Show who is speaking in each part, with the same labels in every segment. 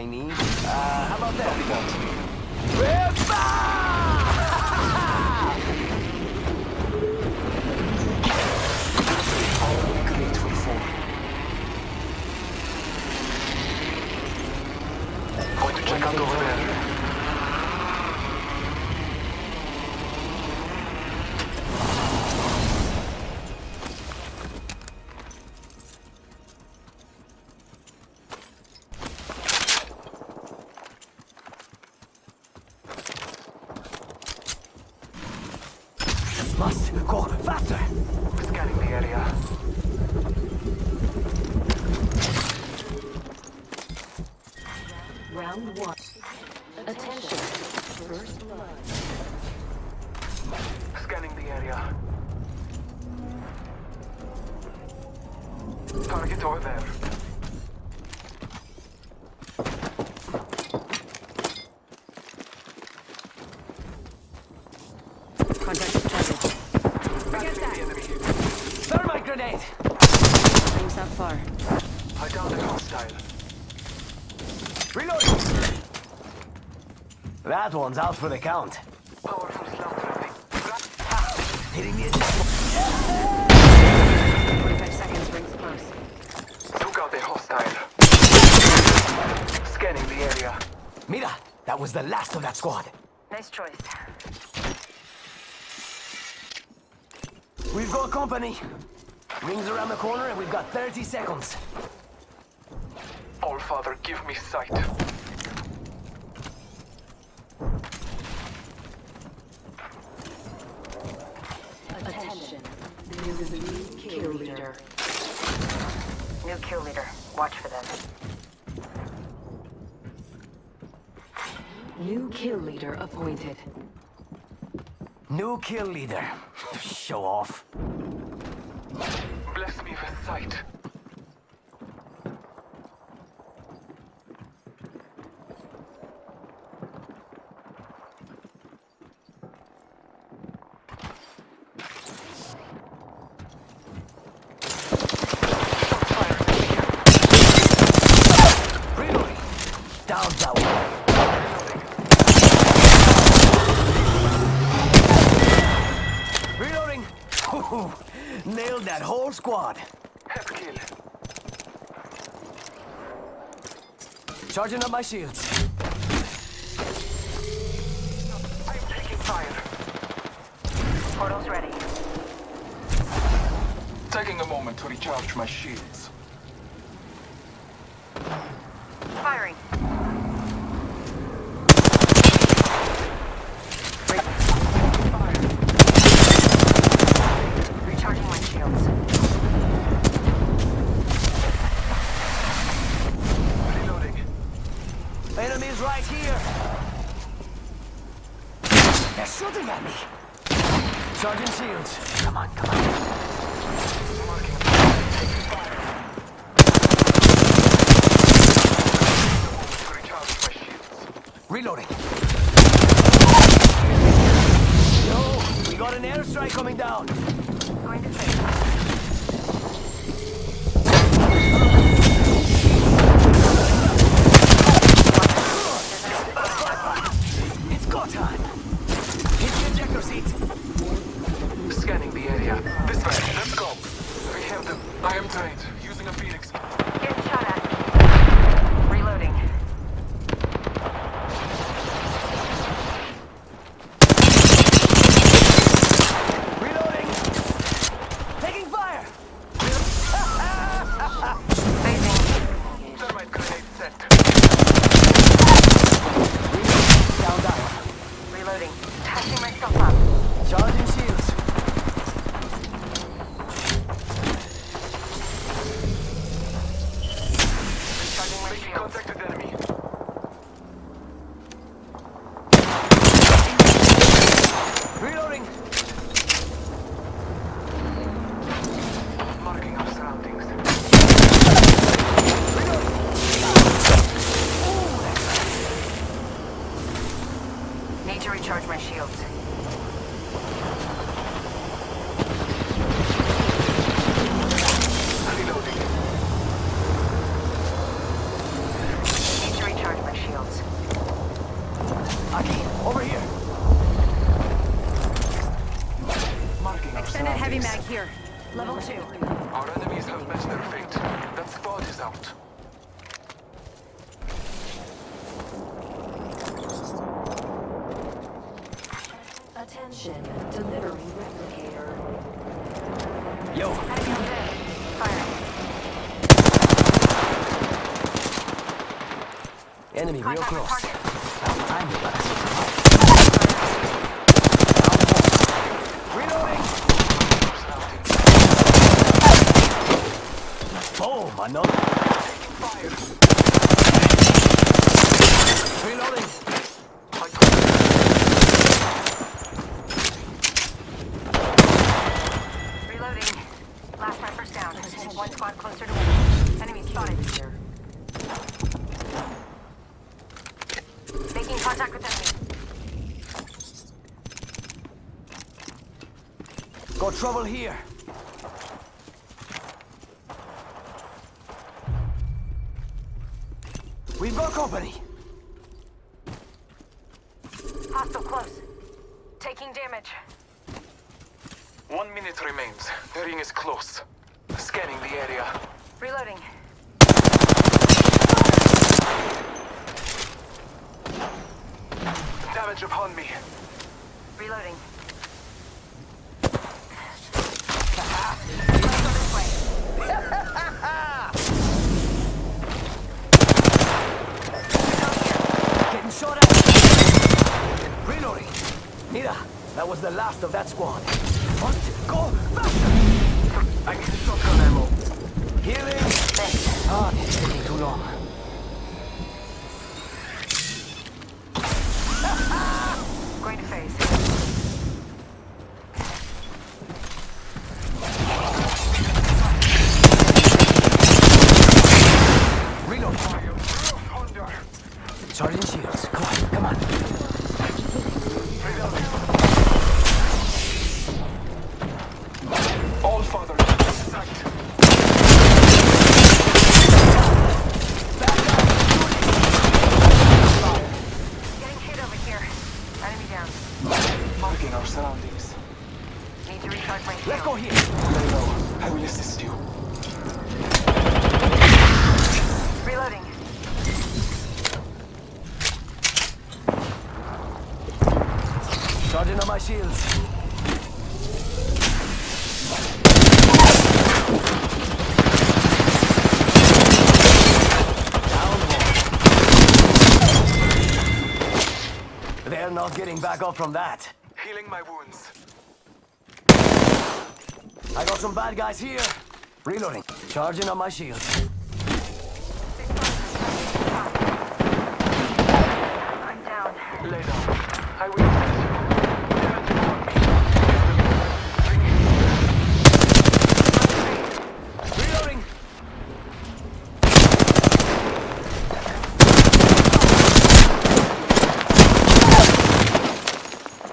Speaker 1: my need. Uh, how about that? Ripper!
Speaker 2: Going to check out over there.
Speaker 1: Must go faster!
Speaker 2: Scanning the area.
Speaker 3: Round one. Attention. First blood.
Speaker 2: Scanning the area. Target over there.
Speaker 3: Contact with target.
Speaker 2: Battling the enemy.
Speaker 1: Thermite grenade!
Speaker 3: Rings not far.
Speaker 2: I downed a hostile.
Speaker 1: Reload! That one's out for the count.
Speaker 2: Powerful slaughtering.
Speaker 1: Hitting the additional.
Speaker 3: 45 seconds rings close.
Speaker 2: Took out a hostile. Scanning the area.
Speaker 1: Mira, that was the last of that squad.
Speaker 3: Nice choice.
Speaker 1: We've got company. Rings around the corner and we've got 30 seconds.
Speaker 2: All Father, give me sight.
Speaker 3: Attention. New kill leader.
Speaker 4: New kill leader. Watch for them.
Speaker 3: New kill leader appointed.
Speaker 1: New kill leader. Show off.
Speaker 2: Bless me with sight.
Speaker 1: Reloading. Down that one. Reloading. Ooh, Nailed that whole squad.
Speaker 2: Head kill.
Speaker 1: Charging up my shields.
Speaker 2: I'm taking fire.
Speaker 4: Portal's ready.
Speaker 2: Taking a moment to recharge my shields.
Speaker 4: Firing. Recharging my shields.
Speaker 2: Reloading.
Speaker 1: Enemies right here. They're shooting at me. Charging shields. Come on, come on.
Speaker 2: Marking taking fire. To recharge my shields.
Speaker 1: Reloading. Yo, we got an airstrike coming down.
Speaker 4: Going to safe.
Speaker 1: It's go time. The ejector seat.
Speaker 2: Scanning the area. This way. Let's go. We have them. I am trained. Using a Phoenix.
Speaker 4: Getting shot at. Reloading.
Speaker 1: Reloading. Taking fire.
Speaker 4: Phasing.
Speaker 2: Thermite grenade set.
Speaker 1: Down that one.
Speaker 4: Reloading. Touching myself up.
Speaker 1: Charging shields.
Speaker 4: Charging my
Speaker 2: Making
Speaker 4: shields.
Speaker 2: contact with enemy.
Speaker 1: Reloading.
Speaker 2: Marking our surroundings.
Speaker 4: Need to recharge my shields.
Speaker 2: Reloading.
Speaker 4: Need to two.
Speaker 2: Our enemies have met their fate. That squad is out.
Speaker 3: Attention, delivering replicator.
Speaker 1: Yo,
Speaker 4: Enemy on deck. Firing.
Speaker 1: enemy
Speaker 4: Contact with
Speaker 1: close.
Speaker 4: target.
Speaker 1: About time you got. Reloading! Boom, another.
Speaker 2: Fire.
Speaker 1: Reloading!
Speaker 2: I got
Speaker 4: Reloading. Last snipers down. One squad closer to win. Enemy spotted. Making contact with enemy.
Speaker 1: Got trouble here. We've got company.
Speaker 4: Hostile close. Taking damage.
Speaker 2: One minute remains. The ring is close. Scanning the area.
Speaker 4: Reloading.
Speaker 2: Damage upon me.
Speaker 4: Reloading. Let's go this way.
Speaker 1: Getting shot at. Reloading. Mira, that was the last of that squad. Must go faster.
Speaker 2: I need shotgun ammo.
Speaker 1: Healing. Ah, it's taking too long.
Speaker 4: Going to phase.
Speaker 1: Reload.
Speaker 2: Under.
Speaker 1: Charging shields. Come on, come on.
Speaker 2: All father. Sight.
Speaker 4: Getting hit over here. Enemy down.
Speaker 2: Marking our surroundings.
Speaker 4: Need to recharge my
Speaker 1: Let's go
Speaker 4: shield.
Speaker 1: here.
Speaker 2: Lay low. I will assist you.
Speaker 4: Reloading.
Speaker 1: Charging on my shields. Down. They're not getting back up from that.
Speaker 2: Healing my wounds.
Speaker 1: I got some bad guys here. Reloading. Charging on my shield.
Speaker 4: I'm down.
Speaker 2: Lay down. I will assist you. Damage upon me. Ring is
Speaker 1: Reloading.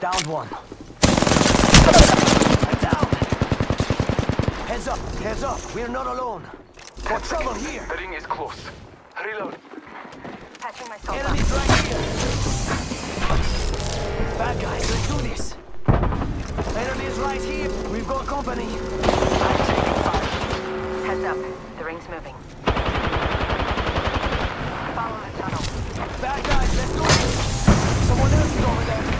Speaker 1: Downed one. Down. Heads up, heads up. We're not alone. Got trouble here.
Speaker 2: The ring is close. Reload.
Speaker 4: Patching myself up.
Speaker 1: Enemies right here. Bad guys, let's do this. Enemies right here. We've got company.
Speaker 2: I'm taking fire.
Speaker 4: Heads up. The ring's moving. Follow the tunnel.
Speaker 1: Bad guys, let's do this. Someone else is over there.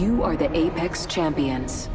Speaker 4: You are the Apex Champions.